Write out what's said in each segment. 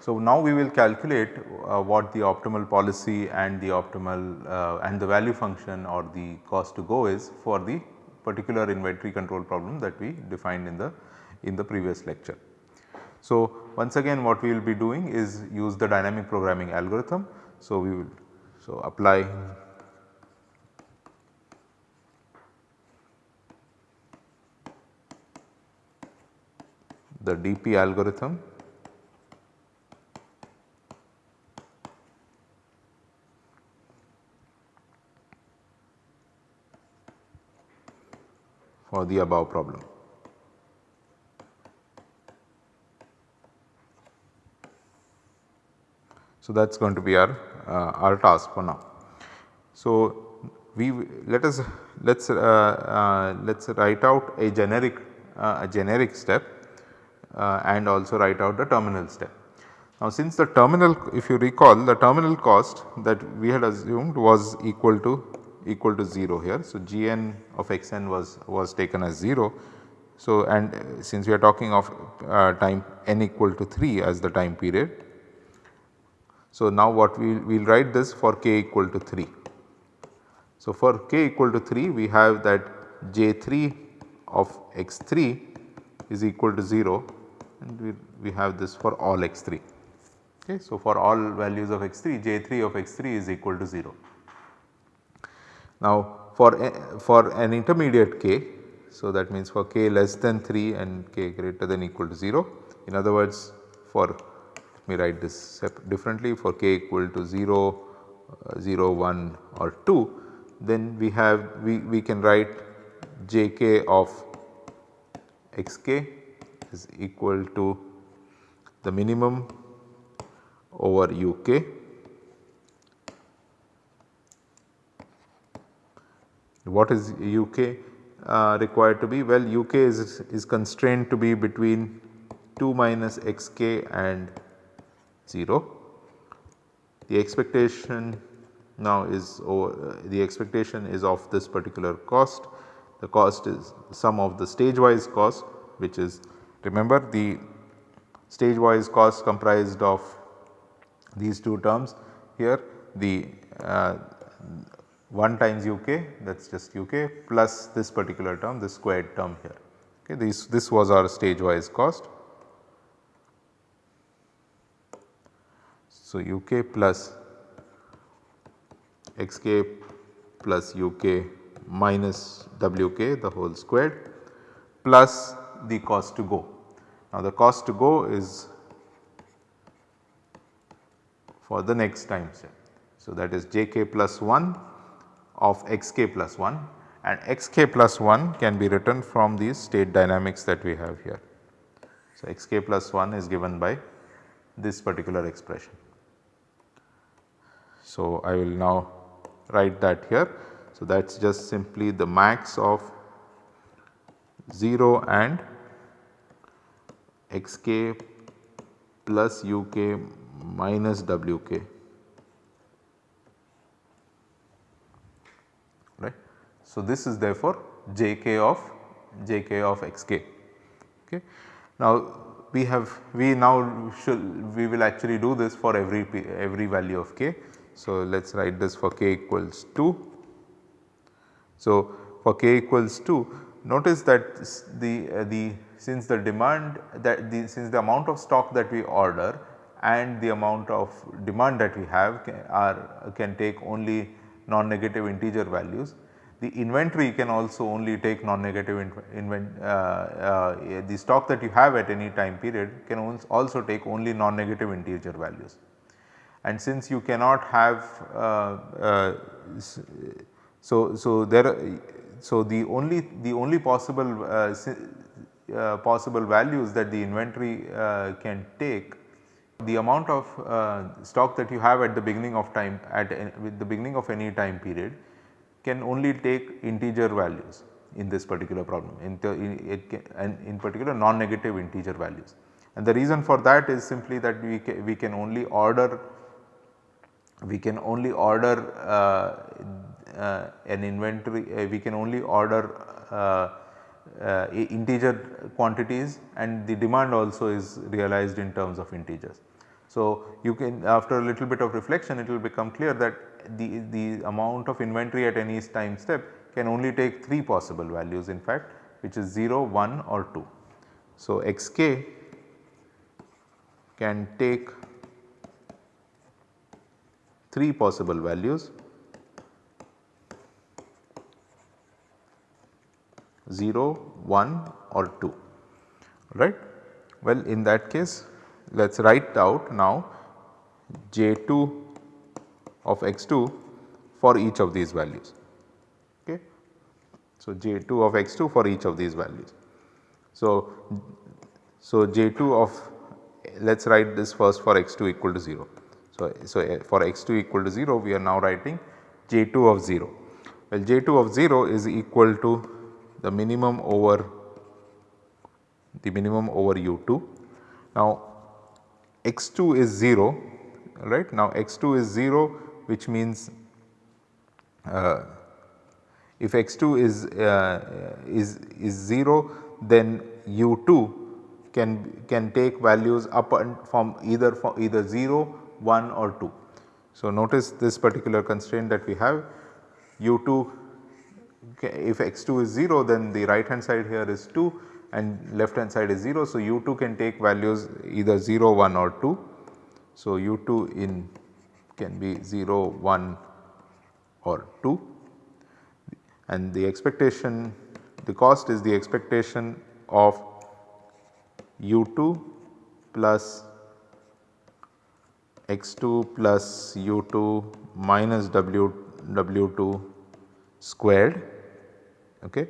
So, now we will calculate uh, what the optimal policy and the optimal uh, and the value function or the cost to go is for the particular inventory control problem that we defined in the in the previous lecture. So, once again what we will be doing is use the dynamic programming algorithm. So, we will so apply the DP algorithm for the above problem. So, that is going to be our, uh, our task for now. So, we let us let us uh, uh, let us write out a generic uh, a generic step and also write out the terminal step. Now, since the terminal if you recall the terminal cost that we had assumed was equal to equal to 0 here. So, gn of xn was, was taken as 0. So, and since we are talking of uh, time n equal to 3 as the time period. So, now what we will write this for k equal to 3. So, for k equal to 3 we have that j3 of x3 is equal to 0 and we, we have this for all x3. Okay. So, for all values of x3 j3 of x3 is equal to 0. Now for, a, for an intermediate k, so that means for k less than 3 and k greater than equal to 0. In other words for me write this differently for k equal to 0, uh, 0, 1 or 2 then we have we, we can write jk of xk is equal to the minimum over uk What is UK uh, required to be? Well UK is, is constrained to be between 2 minus xk and 0. The expectation now is over, uh, the expectation is of this particular cost. The cost is sum of the stage wise cost which is remember the stage wise cost comprised of these two terms here the uh, 1 times uk that is just uk plus this particular term this squared term here. Okay, this, this was our stage wise cost. So, uk plus xk plus uk minus wk the whole squared plus the cost to go. Now, the cost to go is for the next time step. So, that is jk plus 1 of xk plus 1 and xk plus 1 can be written from these state dynamics that we have here. So, xk plus 1 is given by this particular expression. So, I will now write that here. So, that is just simply the max of 0 and xk plus uk minus wk. right. So, this is therefore jk of jk of xk. Okay. Now, we have we now should we will actually do this for every every value of k. So, let us write this for k equals 2. So, for k equals 2 notice that the uh, the since the demand that the since the amount of stock that we order and the amount of demand that we have can, are can take only non-negative integer values the inventory can also only take non-negative uh, uh, the stock that you have at any time period can also take only non-negative integer values. And since you cannot have uh, uh so so there so the only the only possible uh, uh, possible values that the inventory can take the amount of stock that you have at the beginning of time at with the beginning of any time period can only take integer values in this particular problem. In, in, it can, and in particular non-negative integer values. And the reason for that is simply that we, we can only order we can only order uh, uh, an inventory uh, we can only order uh, uh, integer quantities and the demand also is realized in terms of integers. So, you can after a little bit of reflection it will become clear that the, the amount of inventory at any time step can only take 3 possible values in fact which is 0, 1 or 2. So, xk can take 3 possible values 0, 1 or 2 right. Well in that case let us write out now J2 of x2 for each of these values. Okay. So, J2 of x2 for each of these values. So, so J2 of let us write this first for x2 equal to 0. So, so eh, for x2 equal to 0 we are now writing J2 of 0. Well J2 of 0 is equal to the minimum over the minimum over u2. Now x2 is 0 right now x2 is 0 which means uh, if x2 is uh, is is 0 then u2 can can take values up and from either from either 0 1 or 2. So notice this particular constraint that we have u2 if x2 is 0 then the right hand side here is 2 and left hand side is 0. So, u2 can take values either 0, 1 or 2. So, u2 in can be 0, 1 or 2 and the expectation the cost is the expectation of u2 plus x2 plus u2 minus w w2 squared Okay.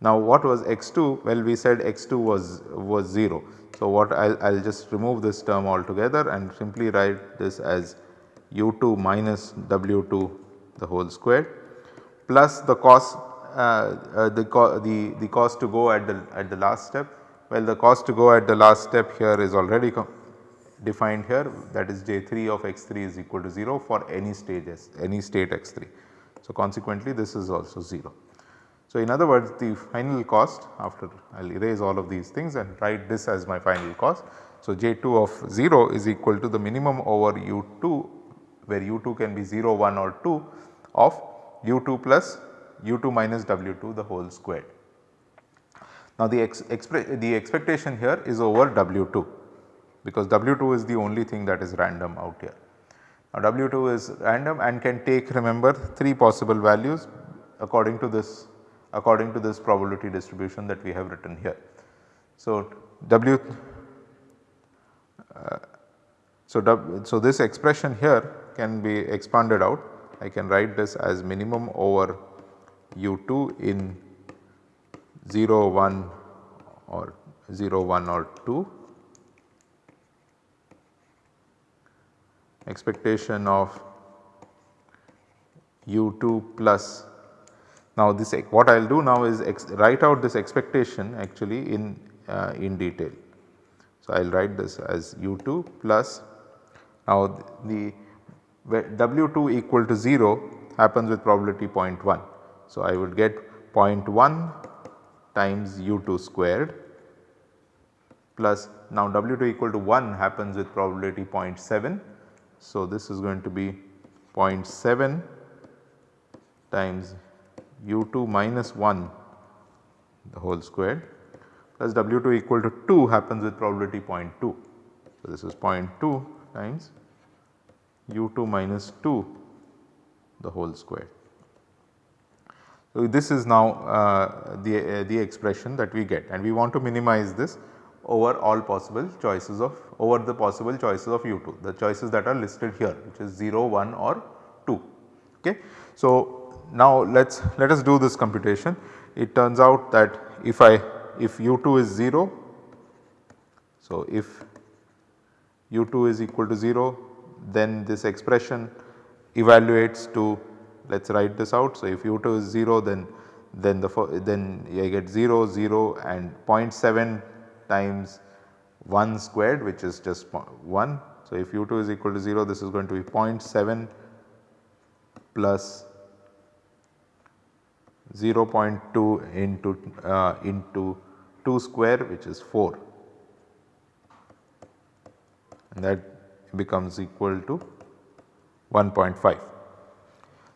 Now what was x2? Well we said x2 was, was 0. So what I will just remove this term altogether and simply write this as u2 minus w2 the whole square plus the cost uh, uh, the, co the, the cost to go at the at the last step. Well the cost to go at the last step here is already defined here that is j3 of x3 is equal to 0 for any stage s any state x3. So consequently this is also 0. So, in other words the final cost after I will erase all of these things and write this as my final cost. So, J2 of 0 is equal to the minimum over U2 where U2 can be 0, 1 or 2 of U2 plus U2 minus W2 the whole squared. Now, the, ex the expectation here is over W2 because W2 is the only thing that is random out here. Now, W2 is random and can take remember 3 possible values according to this according to this probability distribution that we have written here. So, W uh, so, w, so this expression here can be expanded out I can write this as minimum over u2 in 0 1 or 0 1 or 2 expectation of u2 plus now this what I will do now is write out this expectation actually in, uh, in detail. So I will write this as u2 plus now the w2 equal to 0 happens with probability 0.1. So I would get 0.1 times u2 squared plus now w2 equal to 1 happens with probability 0.7. So this is going to be 0.7 times u2 minus 1 the whole squared plus w2 equal to 2 happens with probability 0.2. So, this is 0.2 times u2 minus 2 the whole squared. So, this is now uh, the, uh, the expression that we get and we want to minimize this over all possible choices of over the possible choices of u2 the choices that are listed here which is 0, 1 or 2. Okay. So, now let us let us do this computation. It turns out that if I if u2 is 0, so if u2 is equal to 0 then this expression evaluates to let us write this out. So, if u2 is 0 then then the then I get 0 0 and 0.7 times 1 squared which is just 1. So, if u2 is equal to 0 this is going to be 0.7 plus 0.2 into, uh, into 2 square which is 4 and that becomes equal to 1.5.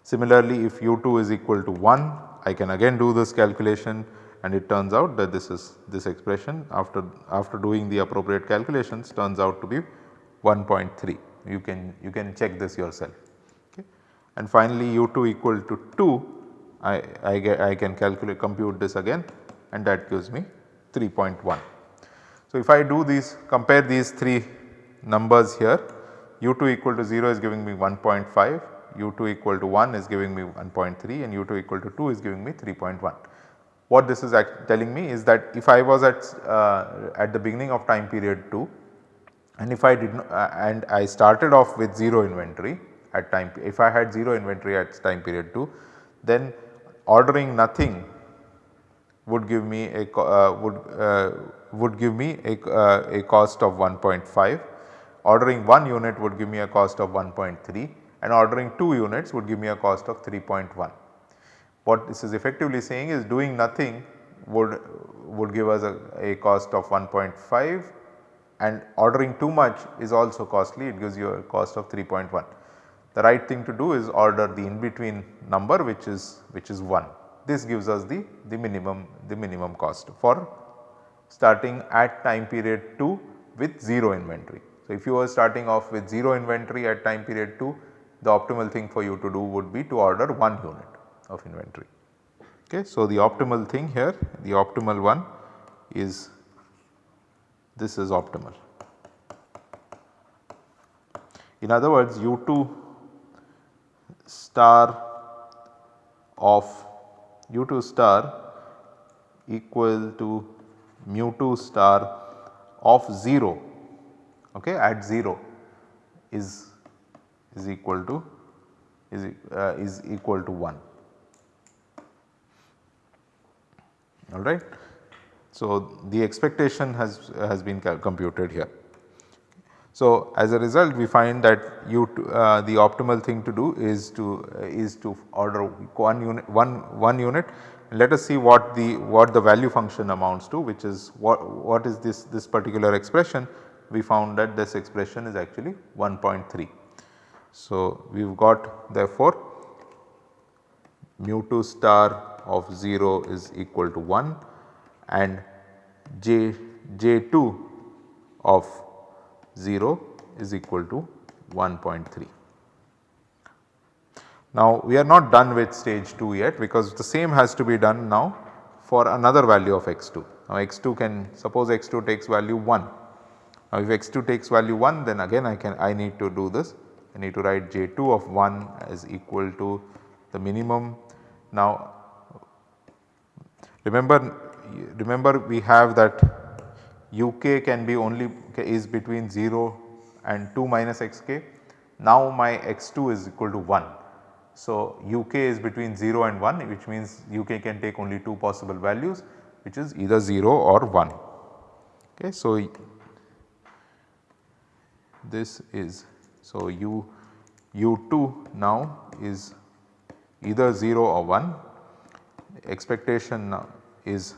Similarly, if u2 is equal to 1 I can again do this calculation and it turns out that this is this expression after after doing the appropriate calculations turns out to be 1.3 you can you can check this yourself okay. And finally u2 equal to 2 I, I get I can calculate compute this again and that gives me 3.1. So if I do these compare these 3 numbers here u2 equal to 0 is giving me 1.5 u2 equal to 1 is giving me 1.3 and u2 equal to 2 is giving me 3.1. What this is telling me is that if I was at, uh, at the beginning of time period 2 and if I did not uh, and I started off with 0 inventory at time if I had 0 inventory at time period 2 then ordering nothing would give me a uh, would uh, would give me a, uh, a cost of 1.5 ordering 1 unit would give me a cost of 1.3 and ordering 2 units would give me a cost of 3.1. What this is effectively saying is doing nothing would would give us a, a cost of 1.5 and ordering too much is also costly it gives you a cost of 3.1. The right thing to do is order the in between number which is which is 1. This gives us the, the minimum the minimum cost for starting at time period 2 with 0 inventory. So, if you were starting off with 0 inventory at time period 2 the optimal thing for you to do would be to order 1 unit of inventory. Okay. So, the optimal thing here the optimal one is this is optimal. In other words u2 star of u2 star equal to mu 2 star of 0 okay, at 0 is is equal to is, uh, is equal to 1 alright. So, the expectation has, has been computed here. So, as a result we find that you uh, the optimal thing to do is to uh, is to order one unit one one unit. Let us see what the what the value function amounts to which is what what is this this particular expression we found that this expression is actually 1.3. So, we have got therefore mu 2 star of 0 is equal to 1 and j j2 of 0 is equal to 1.3. Now we are not done with stage 2 yet because the same has to be done now for another value of x2. Now x2 can suppose x2 takes value 1. Now if x2 takes value 1 then again I can I need to do this I need to write j2 of 1 as equal to the minimum. Now remember remember we have that uk can be only is between 0 and 2 minus xk. Now my x2 is equal to 1. So uk is between 0 and 1 which means uk can take only 2 possible values which is either 0 or 1. Okay, so this is so u u2 now is either 0 or 1 expectation is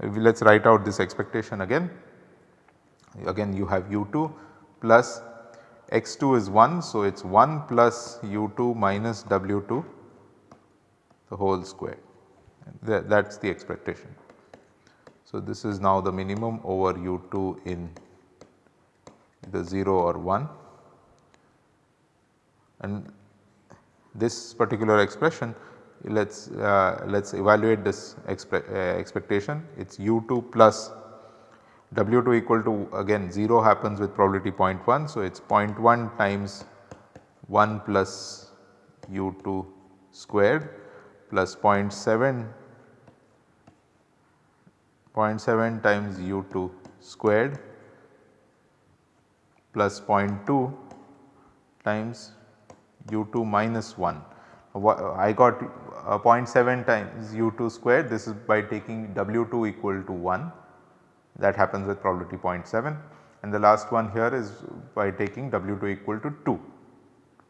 let us write out this expectation again. Again you have u2 plus x2 is 1. So, it is 1 plus u2 minus w2 the whole square that, that is the expectation. So, this is now the minimum over u2 in the 0 or 1 and this particular expression let us uh, let us evaluate this expe uh, expectation it is u2 plus w2 equal to again 0 happens with probability 0.1. So, it is 0.1 times 1 plus u2 squared plus 0.7 0.7 times u2 squared plus 0.2 times u2 minus 1. I got uh, 0.7 times u2 square this is by taking w2 equal to 1 that happens with probability 0.7 and the last one here is by taking W2 equal to 2.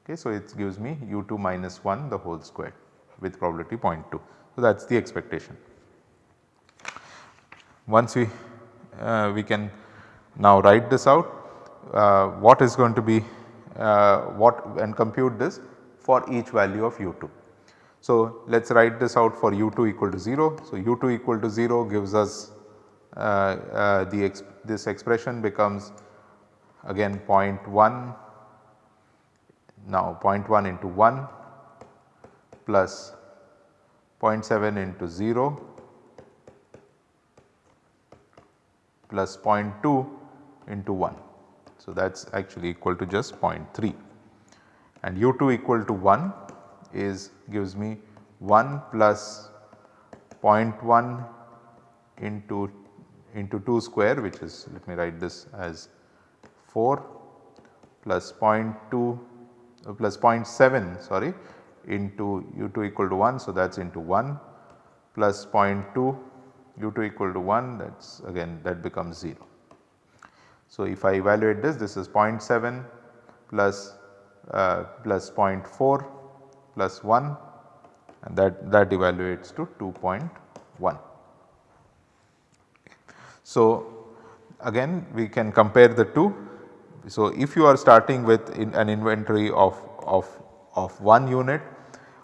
Okay, so, it gives me U2 minus 1 the whole square with probability 0.2. So, that is the expectation. Once we, uh, we can now write this out uh, what is going to be uh, what and compute this for each value of u2. So, let us write this out for u2 equal to 0. So, u2 equal to 0 gives us uh, uh, the exp this expression becomes again 0.1 now 0.1 into 1 plus 0.7 into 0 plus 0.2 into 1. So, that is actually equal to just 0.3 and u2 equal to 1 is gives me 1 plus 0.1 into into 2 square which is let me write this as 4 plus 0.2 uh, plus 0.7 sorry into u2 equal to 1. So, that is into 1 plus 0.2 u2 equal to 1 that is again that becomes 0. So, if I evaluate this this is 0.7 plus, uh, plus 0.4 plus 1 and that, that evaluates to 2.1. So, again we can compare the two. So, if you are starting with in an inventory of, of, of 1 unit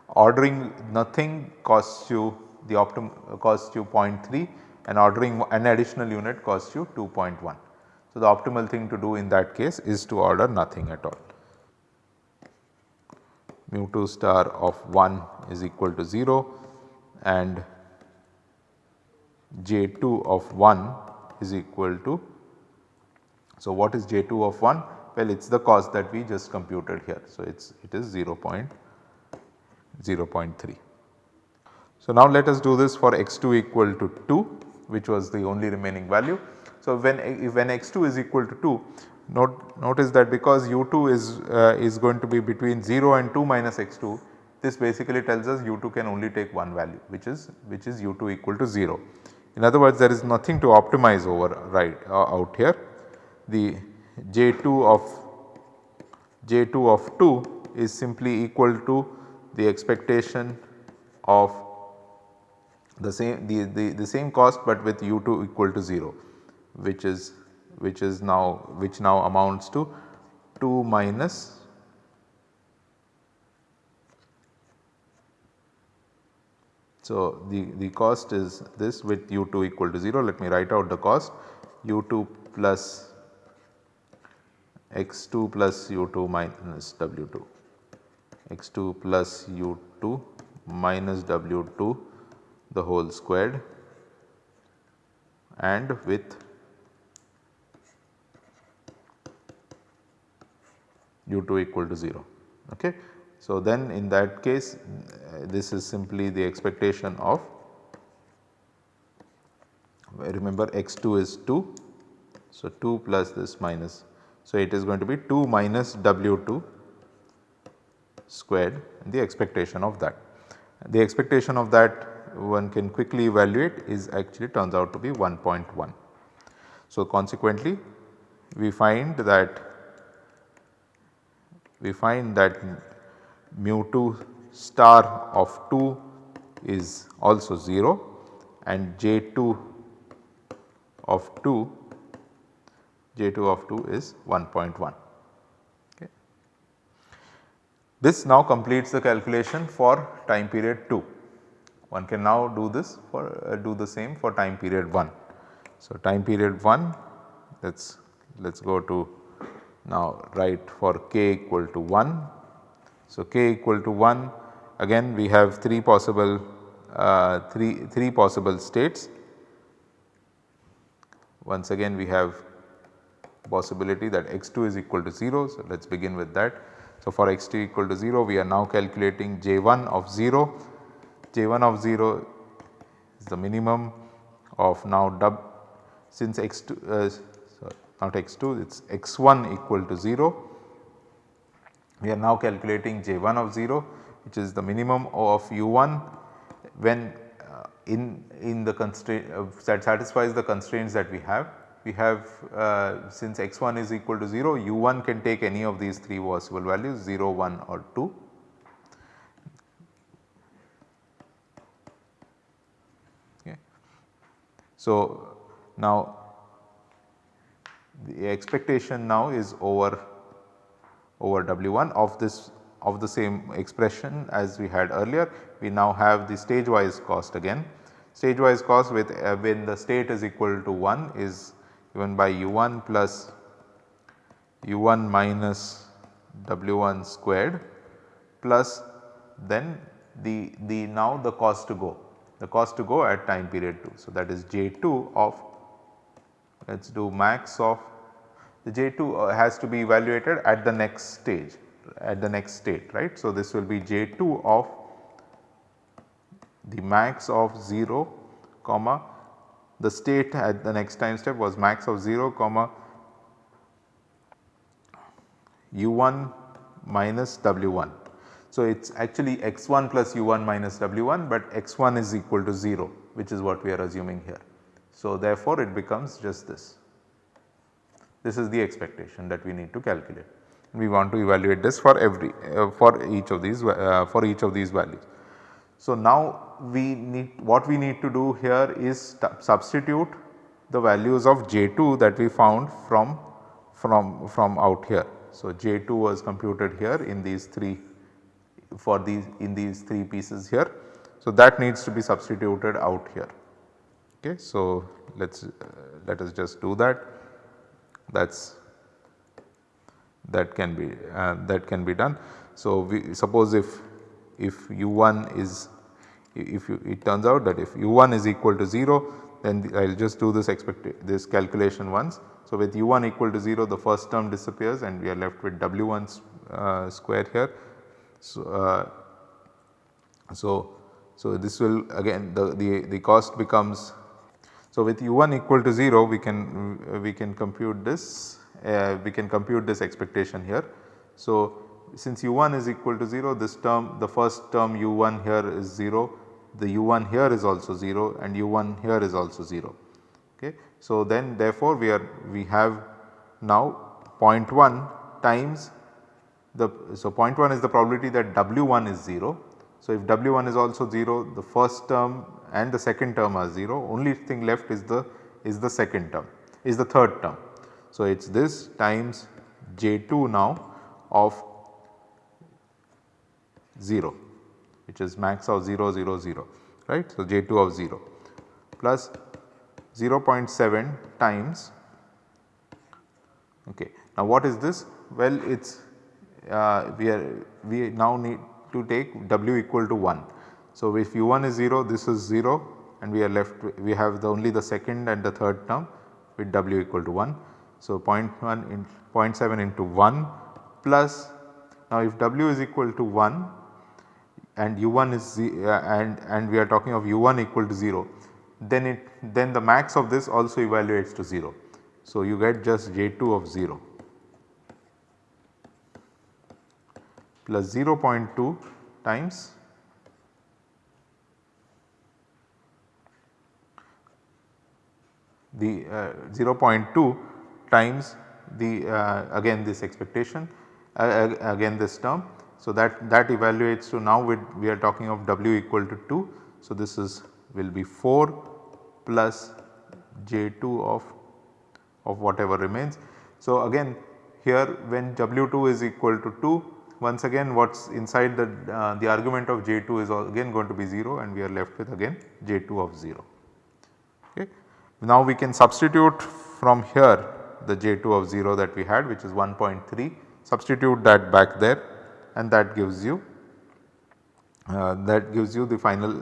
ordering nothing costs you the optimum costs you 0.3 and ordering an additional unit costs you 2.1. So, the optimal thing to do in that case is to order nothing at all. Mu 2 star of 1 is equal to 0 and J 2 of 1 is equal to. So, what is J 2 of 1? Well, it is the cost that we just computed here. So, it is it is 0 0.3. So, now let us do this for x 2 equal to 2 which was the only remaining value. So, when, when x2 is equal to 2 note, notice that because u2 is, uh, is going to be between 0 and 2 minus x2 this basically tells us u2 can only take one value which is which is u2 equal to 0. In other words there is nothing to optimize over right uh, out here the j2 of j2 of 2 is simply equal to the expectation of the same the, the, the same cost but with u2 equal to 0 which is which is now which now amounts to 2 minus So, the, the cost is this with u2 equal to 0 let me write out the cost. U2 plus x2 plus u2 minus w2 x2 plus u2 minus w2 the whole squared and with u2 equal to 0. Okay. So, then in that case this is simply the expectation of remember x2 is 2. So, 2 plus this minus. So, it is going to be 2 minus w2 squared the expectation of that. The expectation of that one can quickly evaluate is actually turns out to be 1.1. So, consequently we find that we find that mu 2 star of 2 is also 0 and J 2 of 2 J 2 of 2 is 1.1. Okay. This now completes the calculation for time period 2. One can now do this for uh, do the same for time period 1. So, time period 1 let us let us go to now write for k equal to 1. So, k equal to 1 again we have 3 possible uh, 3, 3 possible states. Once again we have possibility that x2 is equal to 0. So, let us begin with that. So, for x2 equal to 0 we are now calculating j1 of 0, j1 of 0 is the minimum of now dub since x2 uh, not x2 it is x1 equal to 0. We are now calculating j1 of 0 which is the minimum of u1 when uh, in, in the constraint uh, that satisfies the constraints that we have. We have uh, since x1 is equal to 0 u1 can take any of these 3 possible values 0, 1 or 2. Okay. So, now the expectation now is over over W1 of this of the same expression as we had earlier. We now have the stage wise cost again. Stage wise cost with uh, when the state is equal to 1 is given by u1 plus u1 minus w1 squared plus then the, the now the cost to go the cost to go at time period 2. So, that is J2 of let us do max of the J2 uh, has to be evaluated at the next stage at the next state right. So, this will be J2 of the max of 0 comma the state at the next time step was max of 0 comma u1 minus w1. So, it is actually x1 plus u1 minus w1 but x1 is equal to 0 which is what we are assuming here. So, therefore, it becomes just this. This is the expectation that we need to calculate. We want to evaluate this for every uh, for each of these uh, for each of these values. So, now we need what we need to do here is substitute the values of J2 that we found from from from out here. So, J2 was computed here in these 3 for these in these 3 pieces here. So, that needs to be substituted out here. Okay. So, let us uh, let us just do that that is that can be uh, that can be done. So, we suppose if if u1 is if you, it turns out that if u1 is equal to 0 then I will just do this expect this calculation once. So, with u1 equal to 0 the first term disappears and we are left with w1 uh, square here. So, uh, so, so this will again the, the, the cost becomes so, with u1 equal to 0 we can we can compute this uh, we can compute this expectation here. So, since u1 is equal to 0 this term the first term u1 here is 0 the u1 here is also 0 and u1 here is also 0. Okay. So, then therefore, we are we have now 0.1 times the so 0.1 is the probability that w1 is 0. So, if w1 is also 0 the first term and the second term are 0 only thing left is the is the second term is the third term. So, it is this times J2 now of 0 which is max of 0 0 0 right. So, J2 of 0 plus 0.7 times okay. Now what is this? Well it is uh, we are we now need to take w equal to 1 so, if u1 is 0 this is 0 and we are left we have the only the second and the third term with w equal to 1. So, 0.1 in 0.7 into 1 plus now if w is equal to 1 and u1 is uh, and and we are talking of u1 equal to 0 then it then the max of this also evaluates to 0. So, you get just j2 of 0 plus 0.2 times the uh, 0.2 times the uh, again this expectation uh, again this term. So, that that evaluates to now we are talking of w equal to 2. So, this is will be 4 plus j2 of of whatever remains. So, again here when w2 is equal to 2 once again what is inside the uh, the argument of j2 is again going to be 0 and we are left with again j2 of 0. Okay. Now we can substitute from here the J2 of 0 that we had which is 1.3 substitute that back there and that gives you uh, that gives you the final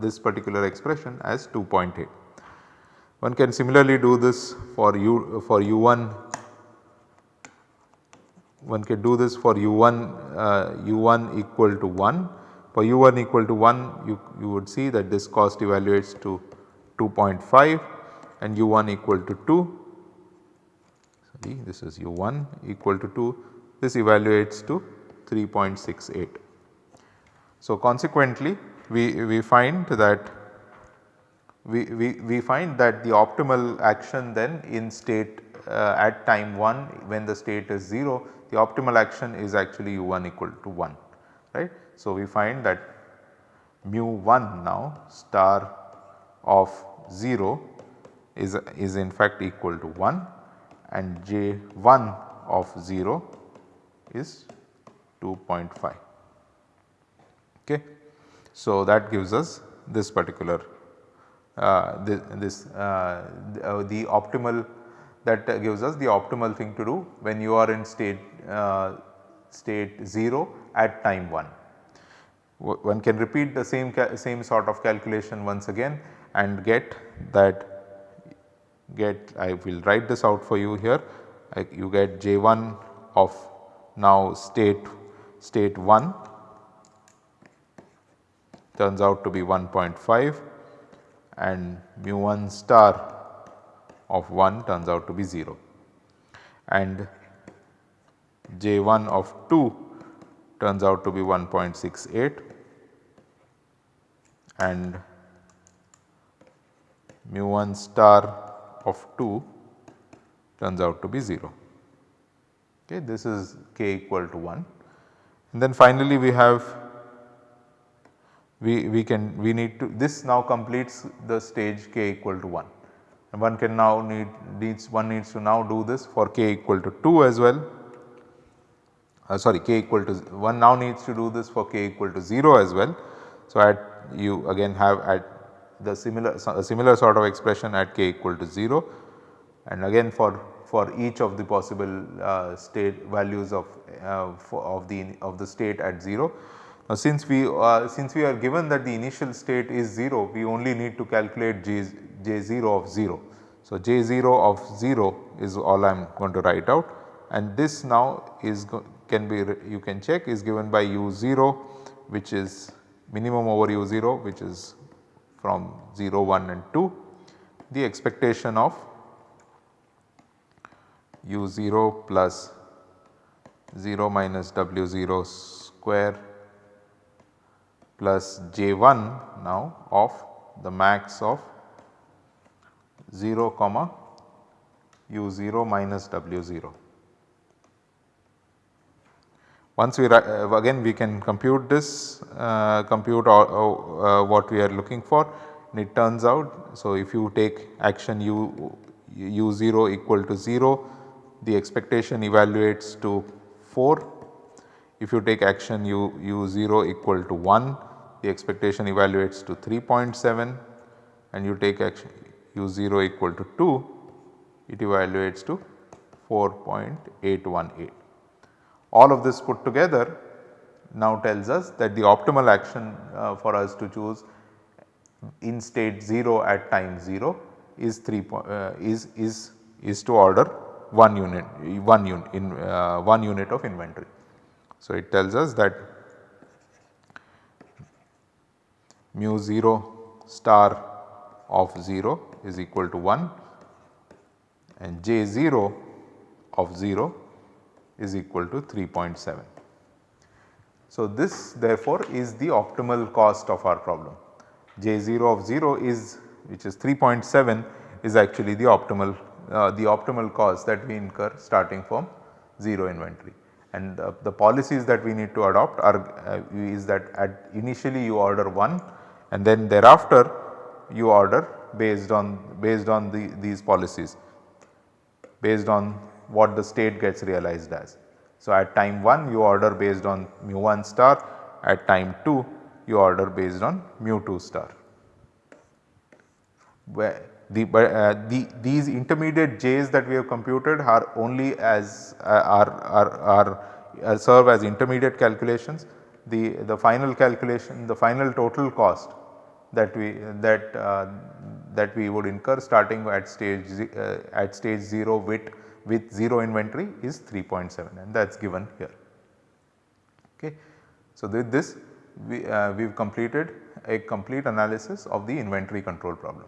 this particular expression as 2.8. One can similarly do this for u for u1 one can do this for u1 uh, u1 equal to 1 for u1 equal to 1 you, you would see that this cost evaluates to 2.5 and u1 equal to 2 sorry this is u1 equal to 2 this evaluates to 3.68. So, consequently we, we find that we, we, we find that the optimal action then in state uh, at time 1 when the state is 0 the optimal action is actually u1 equal to 1 right. So, we find that mu 1 now star of 0 is, is in fact equal to 1 and j 1 of 0 is 2.5 okay. So, that gives us this particular uh, this, this uh, the, uh, the, optimal that gives us the optimal thing to do when you are in state Uh, state 0 at time 1. One can repeat the same same sort of calculation once again and get that get I will write this out for you here you get J1 of now state state 1 turns out to be 1.5 and mu 1 star of 1 turns out to be 0 and J 1 of 2 turns out to be 1.68 and mu 1 star of 2 turns out to be 0. Okay, this is k equal to 1 and then finally we have we, we can we need to this now completes the stage k equal to 1 and one can now need needs one needs to now do this for k equal to 2 as well uh, sorry k equal to 1 now needs to do this for k equal to 0 as well. So, at you again have at the similar similar sort of expression at k equal to 0 and again for for each of the possible uh, state values of uh, of the of the state at 0 now since we uh, since we are given that the initial state is 0 we only need to calculate J, J0 of 0. So J0 of 0 is all I am going to write out and this now is can be you can check is given by u0 which is minimum over u0 which is from 0 1 and 2 the expectation of u0 plus 0 minus w0 square plus j1 now of the max of 0 comma u0 minus w0. Once we uh, again we can compute this uh, compute uh, uh, what we are looking for and it turns out. So, if you take action u u0 equal to 0 the expectation evaluates to 4. If you take action u u0 equal to 1 the expectation evaluates to 3.7 and you take action u0 equal to 2 it evaluates to 4.818. All of this put together now tells us that the optimal action uh, for us to choose in state 0 at time 0 is 3 uh, is is is to order 1 unit 1 unit in uh, 1 unit of inventory. So, it tells us that mu 0 star of 0 is equal to 1 and j 0 of 0 is equal to 3.7. So, this therefore is the optimal cost of our problem. j 0 of 0 is which is 3.7 is actually the optimal uh, the optimal cost that we incur starting from 0 inventory and uh, the policies that we need to adopt are uh, is that at initially you order 1 and then thereafter you order based on based on the, these policies based on what the state gets realized as. So, at time 1 you order based on mu 1 star at time 2 you order based on mu 2 star. Where the, uh, the these intermediate j's that we have computed are only as uh, are, are, are uh, serve as intermediate calculations. The, the final calculation the final total cost that we that uh, that we would incur starting at stage uh, at stage 0 with with 0 inventory is 3.7 and that is given here. Okay. So, with this we uh, have completed a complete analysis of the inventory control problem.